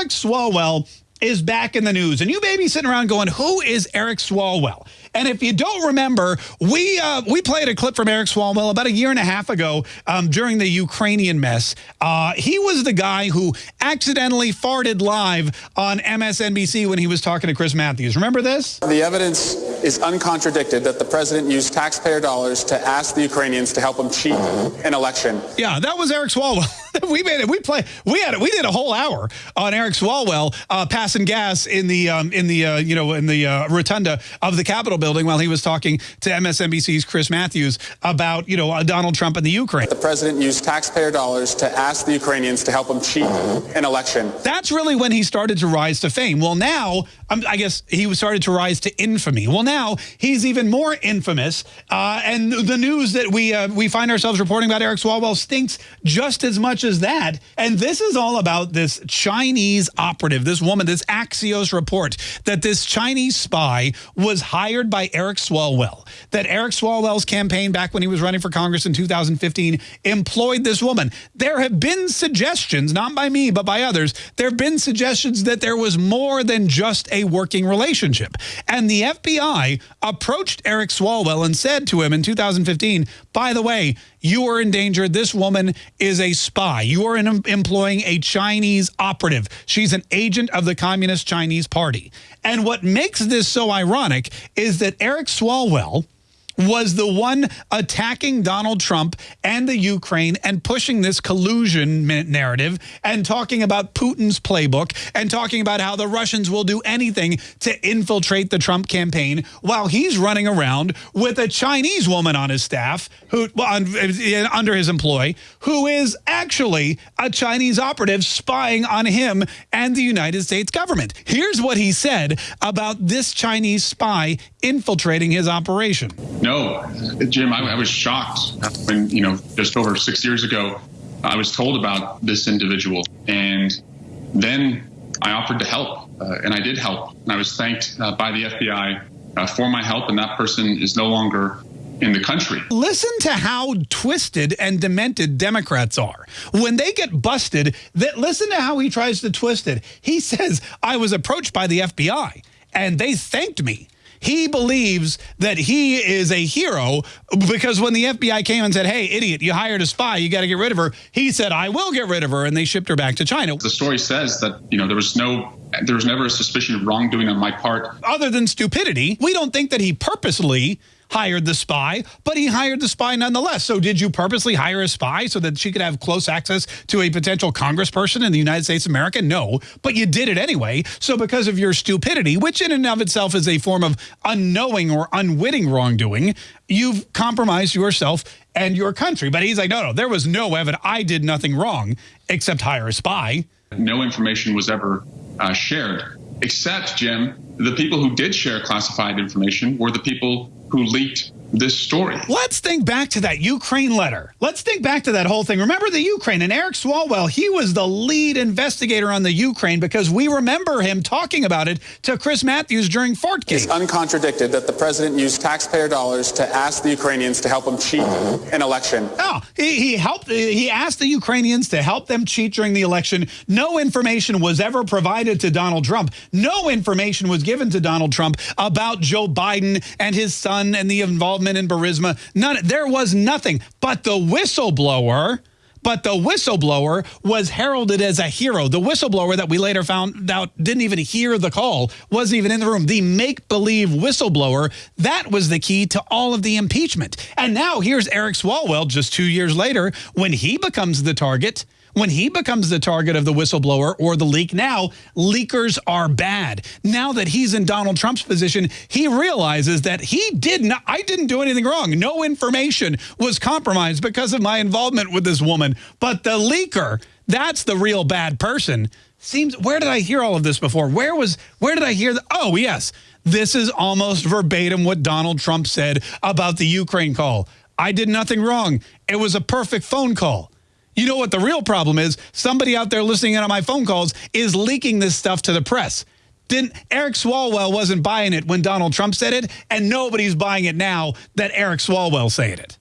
Eric Swalwell is back in the news. And you may be sitting around going, who is Eric Swalwell? And if you don't remember, we uh, we played a clip from Eric Swalwell about a year and a half ago um, during the Ukrainian mess. Uh, he was the guy who accidentally farted live on MSNBC when he was talking to Chris Matthews. Remember this? The evidence is uncontradicted that the president used taxpayer dollars to ask the Ukrainians to help him cheat an election. Yeah, that was Eric Swalwell. we made it. We play. We had it. We did a whole hour on Eric Swalwell uh, passing gas in the um, in the uh, you know in the uh, rotunda of the Capitol building while he was talking to MSNBC's Chris Matthews about you know uh, Donald Trump and the Ukraine. The president used taxpayer dollars to ask the Ukrainians to help him cheat an election. That's really when he started to rise to fame. Well, now um, I guess he started to rise to infamy. Well, now he's even more infamous, uh, and the news that we uh, we find ourselves reporting about Eric Swalwell stinks just as much as that. And this is all about this Chinese operative, this woman, this Axios report that this Chinese spy was hired by Eric Swalwell, that Eric Swalwell's campaign back when he was running for Congress in 2015 employed this woman. There have been suggestions, not by me, but by others, there have been suggestions that there was more than just a working relationship. And the FBI approached Eric Swalwell and said to him in 2015, by the way, you are in danger. This woman is a spy. You are in, employing a Chinese operative. She's an agent of the Communist Chinese Party. And what makes this so ironic is that Eric Swalwell, was the one attacking Donald Trump and the Ukraine and pushing this collusion narrative and talking about Putin's playbook and talking about how the Russians will do anything to infiltrate the Trump campaign while he's running around with a Chinese woman on his staff who well, eh, under his employ who is actually a Chinese operative spying on him and the United States government. Here's what he said about this Chinese spy infiltrating his operation. No, Jim, I, I was shocked when, you know, just over six years ago, I was told about this individual. And then I offered to help, uh, and I did help. And I was thanked uh, by the FBI uh, for my help, and that person is no longer in the country. Listen to how twisted and demented Democrats are. When they get busted, that listen to how he tries to twist it. He says, I was approached by the FBI, and they thanked me he believes that he is a hero because when the FBI came and said, hey, idiot, you hired a spy, you got to get rid of her, he said, I will get rid of her, and they shipped her back to China. The story says that, you know, there was no there was never a suspicion of wrongdoing on my part. Other than stupidity, we don't think that he purposely hired the spy, but he hired the spy nonetheless. So did you purposely hire a spy so that she could have close access to a potential congressperson in the United States of America? No, but you did it anyway. So because of your stupidity, which in and of itself is a form of unknowing or unwitting wrongdoing, you've compromised yourself and your country. But he's like, no, no, there was no evidence. I did nothing wrong except hire a spy. No information was ever uh, shared, except, Jim, the people who did share classified information were the people who leaked this story. Let's think back to that Ukraine letter. Let's think back to that whole thing. Remember the Ukraine and Eric Swalwell, he was the lead investigator on the Ukraine because we remember him talking about it to Chris Matthews during Fartgate. It's uncontradicted that the president used taxpayer dollars to ask the Ukrainians to help him cheat mm-hmm. an election. Oh, he, he helped, he asked the Ukrainians to help them cheat during the election. No information was ever provided to Donald Trump. No information was given to Donald Trump about Joe Biden and his son and the involvement involvement in Burisma. None. There was nothing. But the whistleblower but the whistleblower was heralded as a hero. The whistleblower that we later found out didn't even hear the call, wasn't even in the room. The make-believe whistleblower, that was the key to all of the impeachment. And now here's Eric Swalwell just two years later when he becomes the target when he becomes the target of the whistleblower or the leak, now leakers are bad. Now that he's in Donald Trump's position, he realizes that he did not, I didn't do anything wrong. No information was compromised because of my involvement with this woman. But the leaker, that's the real bad person. Seems, where did I hear all of this before? Where was, where did I hear the, oh yes, this is almost verbatim what Donald Trump said about the Ukraine call. I did nothing wrong. It was a perfect phone call. You know what the real problem is? Somebody out there listening in on my phone calls is leaking this stuff to the press. Didn't Eric Swalwell wasn't buying it when Donald Trump said it, and nobody's buying it now that Eric Swalwell saying it.